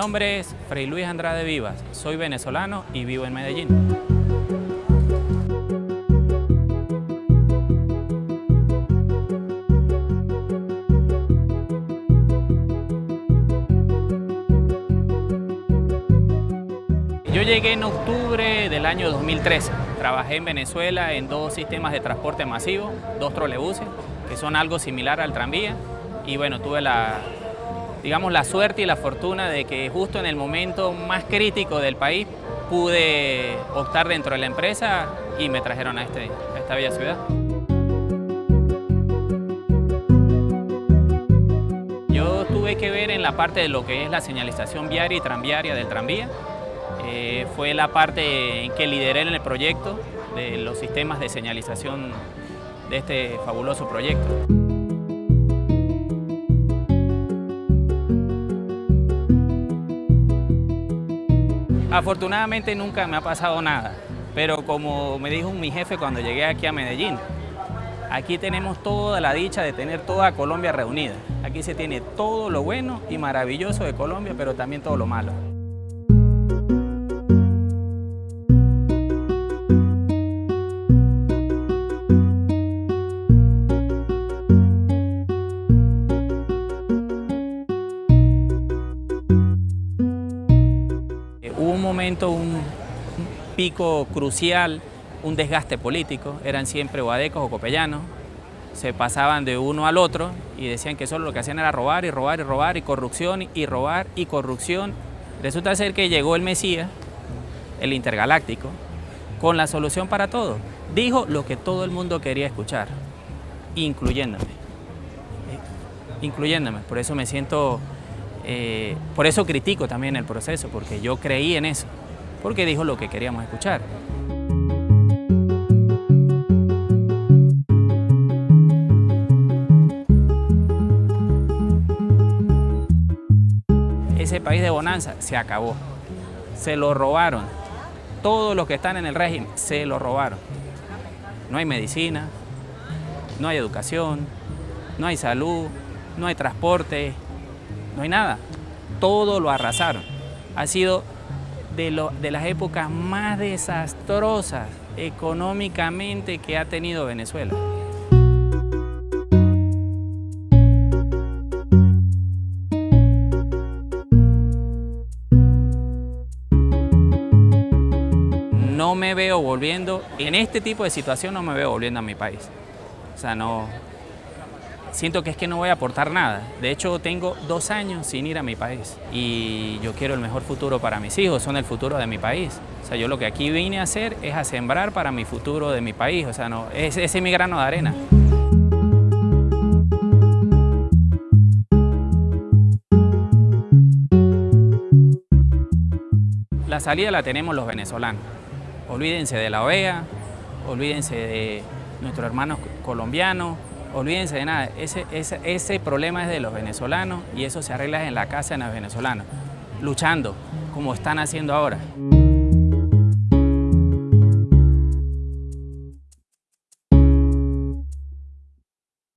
nombre es Fray Luis Andrade Vivas, soy venezolano y vivo en Medellín. Yo llegué en octubre del año 2013. Trabajé en Venezuela en dos sistemas de transporte masivo, dos trolebuses, que son algo similar al tranvía. Y bueno, tuve la, digamos, la suerte y la fortuna de que justo en el momento más crítico del país pude optar dentro de la empresa y me trajeron a, este, esta bella ciudad. Yo tuve que ver en la parte de lo que es la señalización viaria y tranviaria del tranvía. Eh, fue la parte en que lideré en el proyecto de los sistemas de señalización de este fabuloso proyecto. Afortunadamente nunca me ha pasado nada, pero como me dijo mi jefe cuando llegué aquí a Medellín, aquí tenemos toda la dicha de tener toda Colombia reunida. Aquí se tiene todo lo bueno y maravilloso de Colombia, pero también todo lo malo. Un pico crucial, un desgaste político, eran siempre guadecos o copellanos, se pasaban de uno al otro y decían que solo lo que hacían era robar y robar y robar y corrupción y robar y corrupción. Resulta ser que llegó el Mesías, el intergaláctico, con la solución para todo. Dijo lo que todo el mundo quería escuchar, incluyéndome. Incluyéndome, por eso me siento eh, por eso critico también el proceso, porque yo creí en eso, porque dijo lo que queríamos escuchar. Ese país de bonanza se acabó, se lo robaron, todos los que están en el régimen se lo robaron. No hay medicina, no hay educación, no hay salud, no hay transporte, no hay nada. Todo lo arrasaron. Ha sido de, lo, de las épocas más desastrosas económicamente que ha tenido Venezuela. No me veo volviendo, en este tipo de situación no me veo volviendo a mi país. O sea, no, siento que es que no voy a aportar nada. De hecho, tengo dos años sin ir a mi país y yo quiero el mejor futuro para mis hijos, son el futuro de mi país. O sea, yo lo que aquí vine a hacer es a sembrar para mi futuro de mi país, o sea, no, ese es mi grano de arena. La salida la tenemos los venezolanos. Olvídense de la OEA, olvídense de nuestros hermanos colombianos, olvídense de nada, ese, ese, ese, problema es de los venezolanos y eso se arregla en la casa de los venezolanos, luchando como están haciendo ahora.